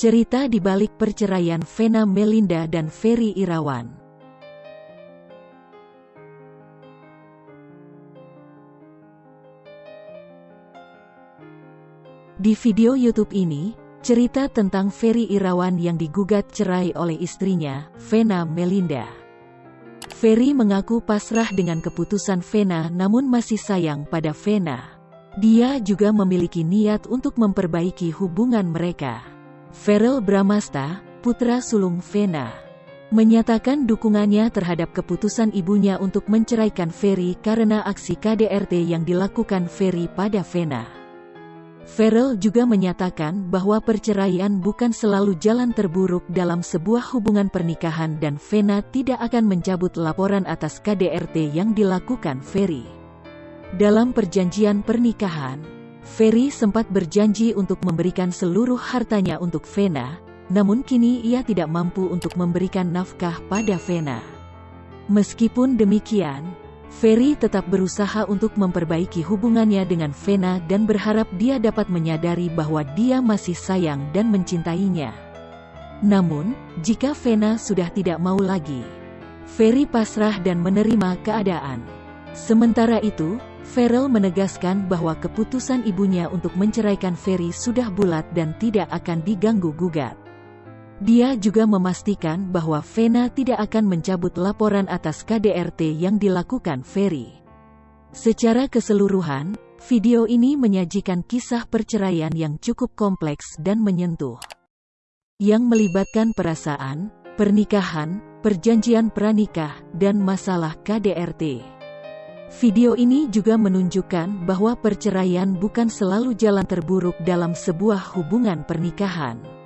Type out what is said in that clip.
Cerita di balik perceraian Vena Melinda dan Ferry Irawan. Di video YouTube ini, cerita tentang Ferry Irawan yang digugat cerai oleh istrinya, Vena Melinda. Ferry mengaku pasrah dengan keputusan Vena namun masih sayang pada Vena. Dia juga memiliki niat untuk memperbaiki hubungan mereka. Ferel Bramasta, putra sulung Vena, menyatakan dukungannya terhadap keputusan ibunya untuk menceraikan Ferry karena aksi KDRT yang dilakukan Ferry pada Vena. Ferel juga menyatakan bahwa perceraian bukan selalu jalan terburuk dalam sebuah hubungan pernikahan dan Vena tidak akan mencabut laporan atas KDRT yang dilakukan Ferry. Dalam perjanjian pernikahan, Ferry sempat berjanji untuk memberikan seluruh hartanya untuk Vena, namun kini ia tidak mampu untuk memberikan nafkah pada Vena. Meskipun demikian, Ferry tetap berusaha untuk memperbaiki hubungannya dengan Vena dan berharap dia dapat menyadari bahwa dia masih sayang dan mencintainya. Namun, jika Vena sudah tidak mau lagi, Ferry pasrah dan menerima keadaan. Sementara itu, Farrell menegaskan bahwa keputusan ibunya untuk menceraikan Ferry sudah bulat dan tidak akan diganggu-gugat. Dia juga memastikan bahwa Vena tidak akan mencabut laporan atas KDRT yang dilakukan Ferry. Secara keseluruhan, video ini menyajikan kisah perceraian yang cukup kompleks dan menyentuh. Yang melibatkan perasaan, pernikahan, perjanjian pranikah, dan masalah KDRT. Video ini juga menunjukkan bahwa perceraian bukan selalu jalan terburuk dalam sebuah hubungan pernikahan.